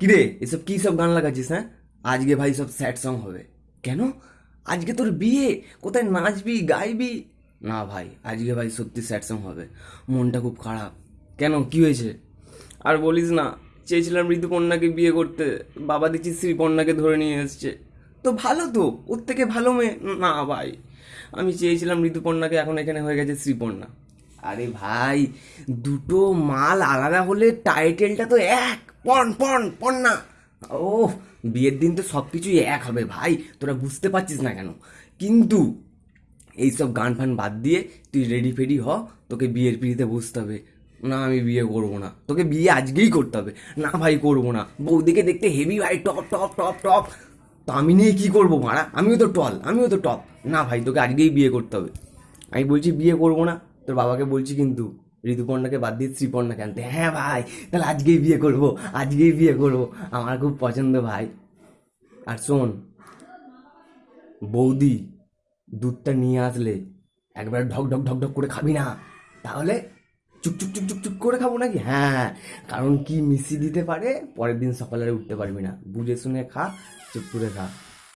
কিরে এসব কি সব গান লাগাচ্ছিস হ্যাঁ? আজকে ভাই সব স্যাড সং হবে। কেন? আজকে তোর বিয়ে কোথায় নাচবি গাইবি? না ভাই আজকে ভাই সত্যি স্যাড সং হবে। মনটা খুব খারাপ। কেন? কি হয়েছে? আর বলিস না চেয়েছিলাম ঋতুপর্ণাকে বিয়ে করতে। বাবা দেখছি শ্রীপর্ণাকে ধরে নিয়ে এসছে। তো ভালো তো ওর থেকে ভালো মেয়ে। না ভাই আমি চেয়েছিলাম ঋতুপর্ণাকে এখন এখানে হয়ে গেছে শ্রীপর্ণা। আরে ভাই, দুটো মাল আলাদা হলে টাইটেলটা তো এক, পণ পণ না। ও, বিয়ের দিন তো সব কিছুই এক হবে ভাই, তোরা বুঝতে পারছিস না কেন। কিন্তু এইসব গান ফান বাদ দিয়ে তুই রেডি ফেডি হ, তোকে বিয়ের পিড়িতে বসতে হবে। না, আমি বিয়ে করব না। তোকে বিয়ে আজকেই করতে হবে। না ভাই, করব না। বৌদিকে দেখতে হেভি ভাই, টপ টপ টপ টপ। তো আমি নিয়ে কী করব মারা? আমিও তো টল আমিও তো টপ না ভাই, তোকে আজকেই বিয়ে করতে হবে। আমি বলছি বিয়ে করব না। তোর বাবাকে বলছি কিন্তু, ঋতুপর্ণাকে বাদ দিয়ে শ্রীপর্ণাকে আনতে হ্যাঁ ভাই, তাহলে আজকেই বিয়ে করব, আজকেই বিয়ে করব। আমার খুব পছন্দ ভাই। আর শোন, বৌদি দুধটা নিয়ে আসলে একবার ঢক ঢক ঢক ঢক করে খাবি না। তাহলে চুপ চুপ চুপ চুপ চুপ করে খাব নাকি? হ্যাঁ কারণ কি মিশিয়ে দিতে পারে, পরের দিন সকালে উঠতে পারবি না। বুঝে শুনে খা, চুপ করে খা।